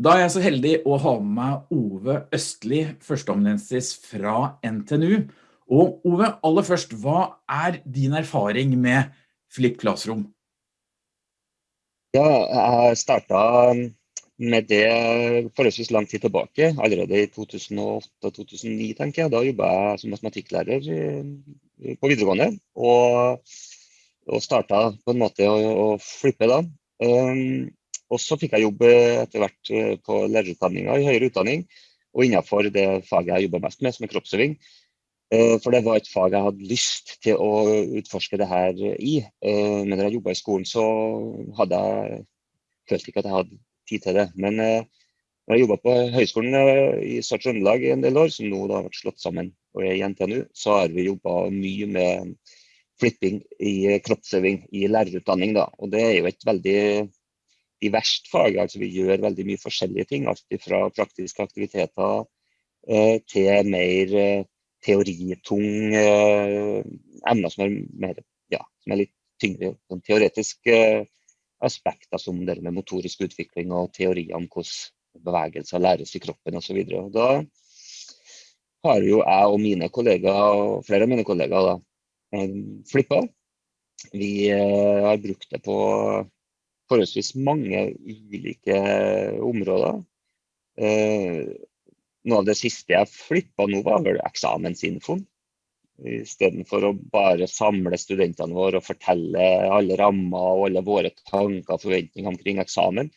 Da er jeg så heldig å ha med meg Ove Østli, førsteamanuensis fra NTNU. Og Ove, aller først, hva er din erfaring med Flipp Classroom? Ja, jeg startet med det forholdsvis lang tid tilbake, allerede i 2008-2009, tenker jeg. Da jobbet jeg som matematikklærer på videregående, og, og startet på en måte å, å flippe da. Um, og så fikk jeg jobb eh, etter hvert eh, på lederutdanninga i høyere utdanning, og innenfor det faget jeg jobber mest med, som er kroppsøving. Eh, for det var et fag jeg hadde lyst til å utforske det her i. Men da jeg jobba i skolen, så hadde jeg følt ikke at jeg hadde tid til det. Men når jeg jobba på høyskolen i Sør-Trøndelag i en del år, som nå har vært slått sammen og er i NTNU, så har vi jobba mye med flipping i kroppsøving i lærerutdanning. Da. Og det er jo et veldig diverst fag. altså Vi gjør veldig mye forskjellige ting. Alt fra praktiske aktiviteter eh, til mer eh, teoritung eh, emner som er, mer, ja, som er litt tyngre. Sånn teoretiske aspekter som det med motorisk utvikling og teorier om hvordan bevegelser læres i kroppen osv. Da har jo jeg og mine kollegaer, og flere av mine kollegaer da, flippa. Vi har brukt det på forholdsvis mange ulike områder. Eh, noe av det siste jeg flippa nå, var vel eksamensinfoen. Istedenfor å bare samle studentene våre og fortelle alle rammer og alle våre tanker og forventninger omkring eksamen,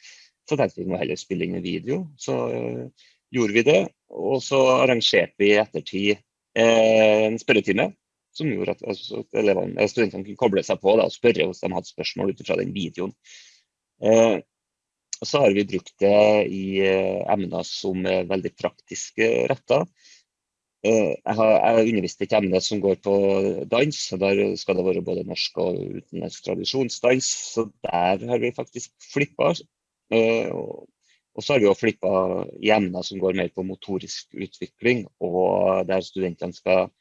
så tenkte vi må heller spille inn en video. Så uh, gjorde vi det. Og så arrangerte vi i ettertid eh, en spørretime som gjorde at altså, elevene, studentene kunne koble seg på da, og spørre hvis de hadde spørsmål ut fra den videoen. Eh, så har vi brukt det i eh, emner som er veldig praktisk retta. Eh, jeg har undervist et emne som går på dans. og Der skal det være både norsk og utenlandsk tradisjonsdans. Så der har vi faktisk flippa. Og så har vi òg flippa i emner som går mer på motorisk utvikling, og der studentene skal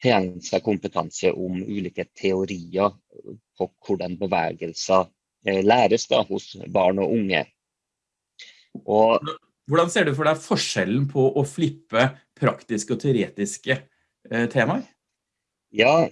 tilegne seg kompetanse om ulike teorier på hvordan bevegelser læres da, hos barn og unge. Og, Hvordan ser du for deg forskjellen på å flippe praktiske og teoretiske eh, temaer? Ja,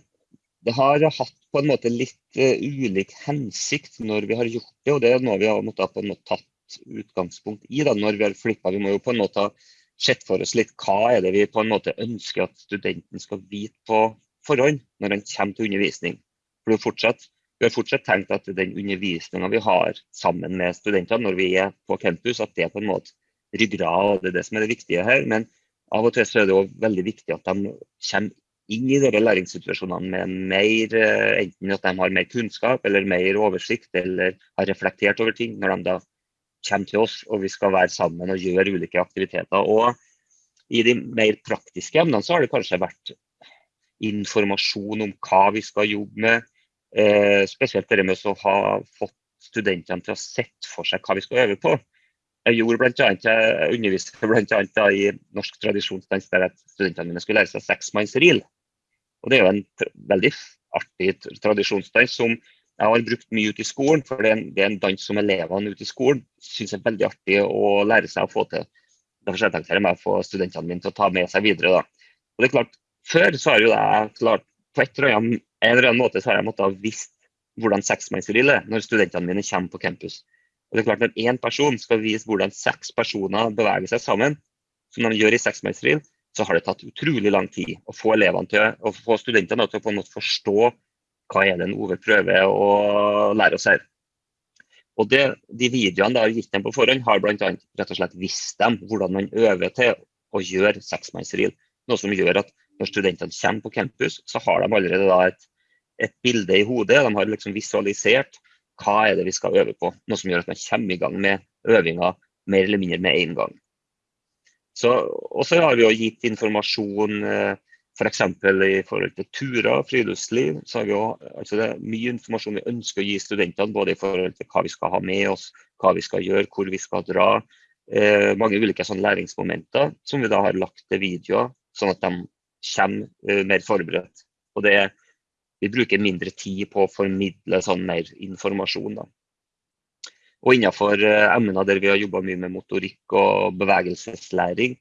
det har hatt på en måte litt uh, ulik hensikt når vi har gjort det. Og det er noe vi har måttet på en måte tatt utgangspunkt i da, når vi har flippa. Vi må jo på en måte ha sett for oss litt hva er det vi på en måte ønsker at studenten skal vite på forhånd når han kommer til undervisning. For det er fortsatt vi har fortsatt tenkt at den undervisninga vi har sammen med studentene når vi er på campus, at det på en måte ryggrad, det er det som er det viktige her. Men av og til så er det også veldig viktig at de kommer inn i disse læringssituasjonene med mer, eh, enten at de har mer kunnskap eller mer oversikt, eller har reflektert over ting når de da kommer til oss og vi skal være sammen og gjøre ulike aktiviteter. Og i de mer praktiske emnene så har det kanskje vært informasjon om hva vi skal jobbe med, Eh, spesielt det med å ha fått studentene til å sette for seg hva vi skal øve på. Jeg gjorde blant annet, jeg underviste bl.a. i norsk tradisjonsdans der studentene mine skulle lære seg seksmannsril. Og Det er jo en veldig artig tradisjonsdans som jeg har brukt mye ute i skolen. For det er en, det er en dans som elevene ute i skolen syns er veldig artig å lære seg å få til. Derfor jeg tenkt her med å få studentene mine til å ta med seg videre. Da. Og det er klart, Før så har jo jeg klart på et eller annet en eller annen måte så har jeg måttet ha visst hvordan seksmannsgrill er når studentene mine kommer på campus. Og det er klart Når én person skal vise hvordan seks personer beveger seg sammen, som de gjør i seksmannsgrill, så har det tatt utrolig lang tid å få elevene til, å få studentene til å på en måte forstå hva er det en Ove prøver å lære oss her. Og det, De videoene da gitt dem på forhånd, har bl.a. rett og slett visst dem hvordan man øver til å gjøre seksmannsreel. Noe som gjør at når studentene kommer på campus, så har de allerede da et et bilde i hodet. De har liksom visualisert hva er det vi skal øve på. Noe som gjør at man kommer i gang med øvinga mer eller mindre med en gang. Og så har vi jo gitt informasjon eh, f.eks. For i forhold til turer, friluftsliv. så har vi jo, altså Det er mye informasjon vi ønsker å gi studentene, både i forhold til hva vi skal ha med oss, hva vi skal gjøre, hvor vi skal dra. Eh, mange ulike sånne læringsmomenter som vi da har lagt til videoer, sånn at de kommer eh, mer forberedt. Og det er vi bruker mindre tid på å formidle sånn mer informasjon. Da. Og innenfor emner der vi har jobba mye med motorikk og bevegelseslæring,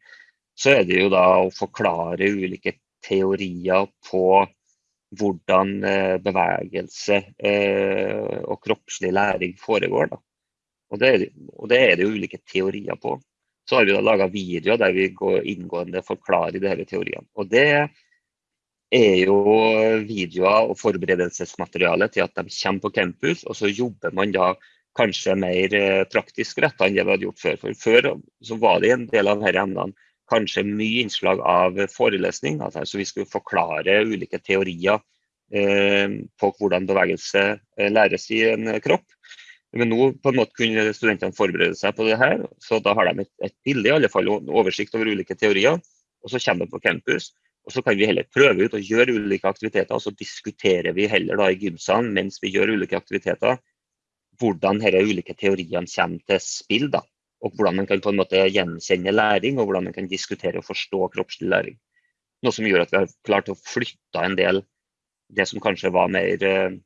så er det jo da å forklare ulike teorier på hvordan bevegelse og kroppslig læring foregår. Da. Og, det er, og det er det jo ulike teorier på. Så har vi da laga videoer der vi går inngående forklarer disse teoriene. Og det er jo videoer og forberedelsesmateriale til at de kommer på campus, og så jobber man da kanskje mer eh, praktisk retta enn det vi hadde gjort før. For før så var det en del av disse emnene kanskje mye innslag av forelesning. Altså vi skulle forklare ulike teorier eh, på hvordan bevegelse eh, læres i en kropp. Men nå på en måte kunne studentene forberede seg på det her, så da har de et, et bilde, i alle fall oversikt over ulike teorier. Og så kommer de på campus, og så kan vi heller prøve ut og gjøre ulike aktiviteter. Og så diskuterer vi heller da i gymsalen mens vi gjør ulike aktiviteter, hvordan disse ulike teoriene kommer til spill. da, Og hvordan man kan på en måte gjenkjenne læring, og hvordan man kan diskutere og forstå kroppslig læring. Noe som gjør at vi har klart å flytte en del det som kanskje var mer eh,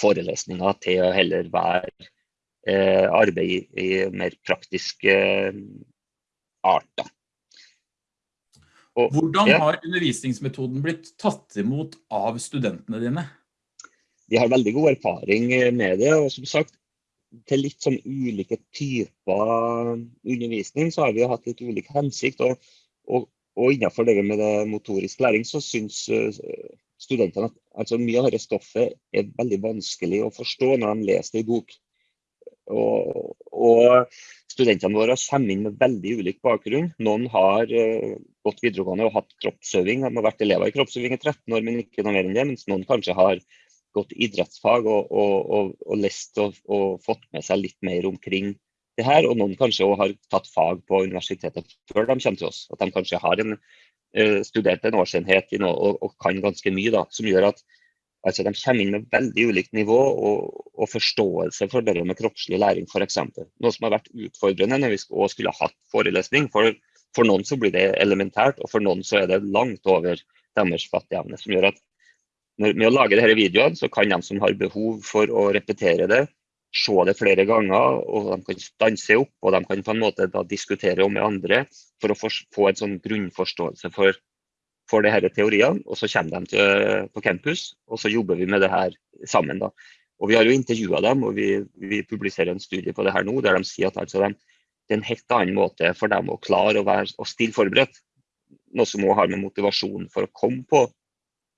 forelesninger, til å heller være Eh, arbeid i mer praktiske eh, arter. Og, Hvordan har undervisningsmetoden blitt tatt imot av studentene dine? De har veldig god erfaring med det. og som sagt, Til litt sånn ulike typer undervisning så har vi hatt litt ulik hensikt. og, og, og innenfor det med det motorisk læring så syns eh, studentene at altså, mye av dette stoffet er veldig vanskelig å forstå når de leser det i bok. Og, og, studentene våre kommer inn med veldig ulik bakgrunn. Noen har uh, gått videregående og hatt kroppsøving. De har vært elever i kroppsøving i 13 år, men ikke noe mer enn det. Mens noen kanskje har gått idrettsfag og, og, og lest og, fått med seg litt mer omkring det her. Og noen kanskje òg har tatt fag på universitetet før de kommer til oss. At de kanskje har en, uh, studert en årsenhet noe og, kan ganske mye, da, som gjør at Altså De kommer inn med veldig ulikt nivå og, og forståelse for det med kroppslig læring f.eks. Noe som har vært utfordrende når vi også skulle ha hatt forelesning. For, for, noen så blir det elementært, og for noen så er det langt over deres fattigevne. Som gjør at når, med å lage disse videoene, så kan de som har behov for å repetere det, se det flere ganger, og de kan stanse opp og de kan på en måte diskutere om med andre for å få en sånn grunnforståelse for for her teoriene, og så kommer de til, på campus, og så jobber vi med det her sammen. da. Og Vi har jo intervjua dem, og vi, vi, publiserer en studie på det her nå, der de sier at altså de, det er en helt annen måte for dem å klare å, være, å stille forberedt. Noe som også har med motivasjon for å komme på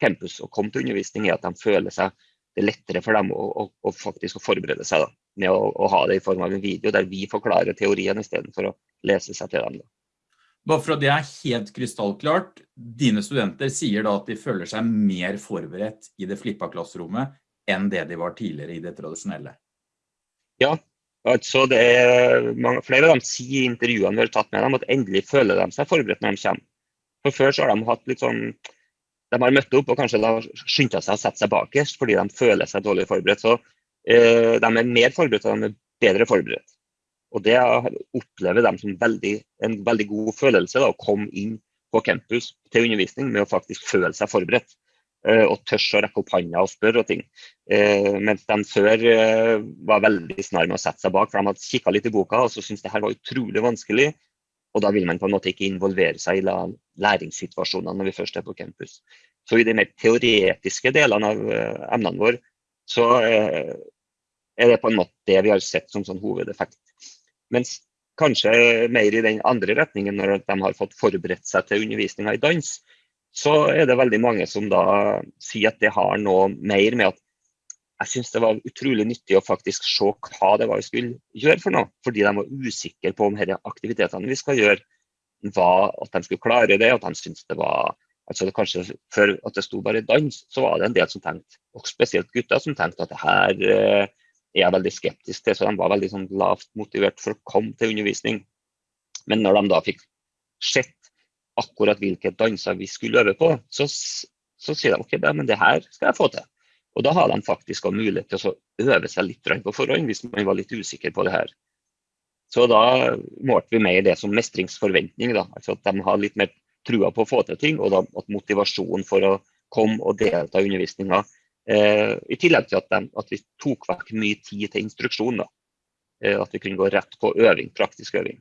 campus og komme til undervisning, er at de føler seg det er lettere for dem å, å, å faktisk å forberede seg da, med å, å, ha det i form av en video der vi forklarer teorien istedenfor å lese seg til dem. Da. Bare for at det er helt krystallklart, dine studenter sier da at de føler seg mer forberedt i det flippa klasserommet enn det de var tidligere i det tradisjonelle. Ja, altså det er mange, flere av dem sier i intervjuene vi har tatt med dem at endelig føler de seg forberedt når de kommer. For Før så har de hatt litt sånn De har møtt opp og kanskje skyndt seg å sette seg bakerst fordi de føler seg dårlig forberedt. Så eh, de er mer forberedt og de er bedre forberedt. Og Det opplever de som veldig, en veldig god følelse, da, å komme inn på campus til undervisning med å faktisk føle seg forberedt. Uh, og tør å rekke opp hånda og spørre og ting. Uh, mens de før uh, var veldig snar med å sette seg bak, for de hadde kikka litt i boka og så syntes det her var utrolig vanskelig. Og da vil man på en måte ikke involvere seg i læringssituasjonene når vi først er på campus. Så i de mer teoretiske delene av emnene våre, så er det på en måte det vi har sett som sånn hovedeffekt. Mens kanskje mer i den andre retningen, når de har fått forberedt seg til undervisninga i dans, så er det veldig mange som da sier at det har noe mer med at jeg syns det var utrolig nyttig å faktisk se hva det var vi skulle gjøre for noe. Fordi de var usikre på om disse aktivitetene vi skal gjøre, var at de skulle klare det. At de syntes det var altså det kanskje Før at det sto bare dans, så var det en del som tenkte, og spesielt gutter, som tenkte at det her eh, er jeg veldig skeptisk til. Så de var veldig sånn lavt motivert for å komme til undervisning. Men når de da fikk sett akkurat hvilke danser vi skulle øve på, så, så sier de ok, men det her skal jeg få til. Og da har de faktisk mulighet til å øve seg litt på forhånd hvis man var litt usikker på det her. Så da målte vi mer det som mestringsforventning. Da. Altså at de har litt mer trua på å få til ting, og da, at motivasjonen for å komme og delta i undervisninga Eh, I tillegg til at, de, at, vi tok vekk mye tid til instruksjon. Da. at vi kunne gå rett på øving, praktisk øving.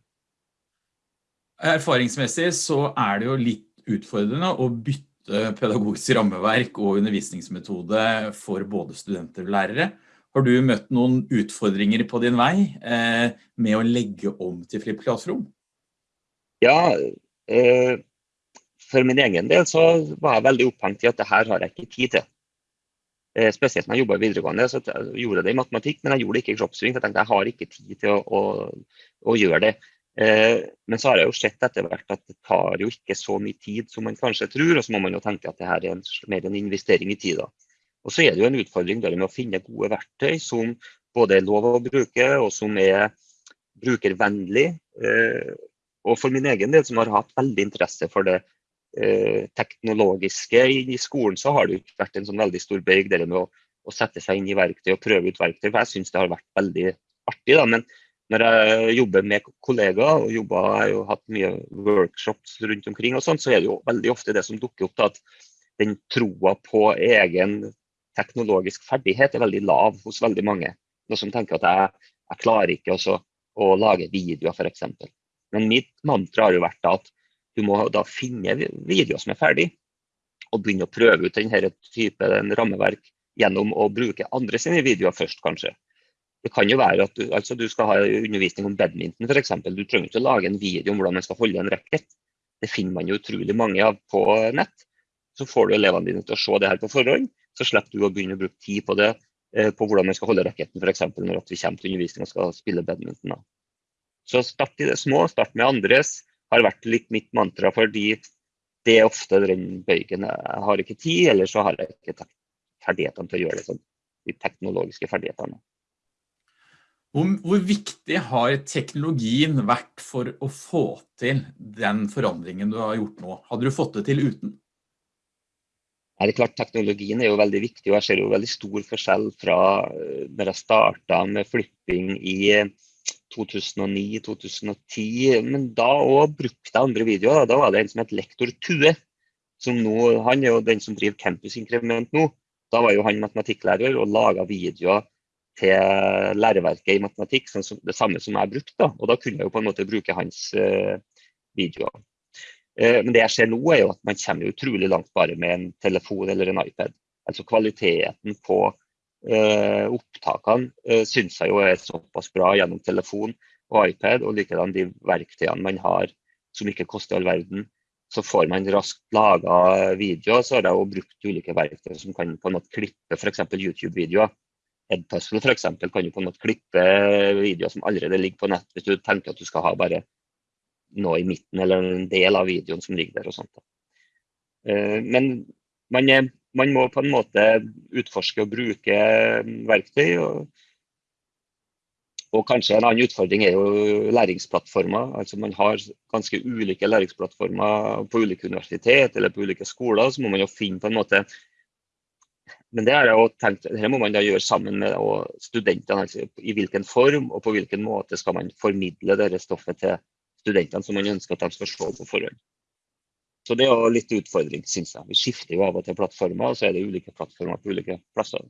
Erfaringsmessig så er det jo litt utfordrende å bytte pedagogisk rammeverk og undervisningsmetode for både studenter og lærere. Har du møtt noen utfordringer på din vei eh, med å legge om til Flipp Classroom? Ja, eh, for min egen del så var jeg veldig opphengt i at det her har jeg ikke tid til. Eh, spesielt når jeg jobbet i videregående, så jeg gjorde det i matematikk, men jeg gjorde det ikke i kroppsving. Jeg tenkte jeg har ikke tid til å, å, å gjøre det. Eh, men så har jeg jo sett etter hvert at det tar jo ikke så mye tid som man kanskje tror, og så må man jo tenke at det her er en, mer en investering i tida. Og så er det jo en utfordring der med å finne gode verktøy som både er lov å bruke, og som er brukervennlig. Eh, og for min egen del, som har hatt veldig interesse for det eh, teknologiske i skolen, så har det jo vært en sånn veldig stor bøyg der med å, å, sette seg inn i verktøy og prøve ut verktøy. For jeg syns det har vært veldig artig. da, men når jeg jobber med kollegaer, og jobber, jeg har jo hatt mye workshops rundt omkring, og sånt, så er det jo veldig ofte det som dukker opp, da, at den troa på egen teknologisk ferdighet er veldig lav hos veldig mange. Noen som tenker at jeg, jeg klarer ikke også å lage videoer, f.eks. Men mitt mantra har jo vært at du må da finne videoer som er ferdig, og begynne å prøve ut denne typen rammeverk gjennom å bruke andre sine videoer først, kanskje. Det kan jo være at du, altså du skal ha undervisning om badminton f.eks. Du trenger ikke å lage en video om hvordan man skal holde en racket. Det finner man jo utrolig mange av på nett. Så får du elevene dine til å se det her på forhånd. Så slipper du å begynne å bruke tid på det eh, på hvordan man skal holde racketen f.eks. når vi kommer til undervisning og skal spille badminton. Så start i det små, start med andres. Har vært litt mitt mantra fordi det er ofte den bøygen. Jeg har ikke tid, eller så har jeg ikke ferdighetene til å gjøre det sånn. De teknologiske ferdighetene. Hvor, viktig har teknologien vært for å få til den forandringen du har gjort nå? Hadde du fått det til uten? Er det klart Teknologien er jo veldig viktig, og jeg ser jo veldig stor forskjell fra da når jeg starta med flipping i 2009-2010. Eh, Men da òg brukte jeg andre videoer. Da var det en som het Lektor Tue. Som nå, han er jo den som driver Campus Inkrement nå. Da var jo han matematikklærer og laga videoer til læreverket i matematikk, sånn det samme som jeg brukte. Da. Og da kunne jeg jo på en måte bruke hans uh, videoer. Uh, men det jeg ser nå, er jo at man kommer utrolig langt bare med en telefon eller en iPad. Altså kvaliteten på uh, opptakene uh, syns jeg jo er såpass bra gjennom telefon og iPad, og likedan de verktøyene man har som ikke koster all verden. Så får man raskt laga videoer, så har jeg brukt ulike verktøy som kan på en måte klippe f.eks. YouTube-videoer Edpuzzle f.eks. kan du på en måte klippe videoer som allerede ligger på nett, hvis du tenker at du skal ha bare noe i midten eller en del av videoen som ligger der. og sånt. Eh, men man, er, man må på en måte utforske og bruke verktøy. og og kanskje En annen utfordring er jo læringsplattformer. altså Man har ganske ulike læringsplattformer på ulike universitet eller på ulike skoler. Så må man jo finne på en måte men det har jeg tenkt, dette må man da gjøre sammen med studentene. Altså, I hvilken form og på hvilken måte skal man formidle dette stoffet til studentene som man ønsker at de skal se på forhånd. Så det er litt utfordring, syns jeg. Vi skifter jo av og til plattformer, og så er det ulike plattformer på ulike plasser.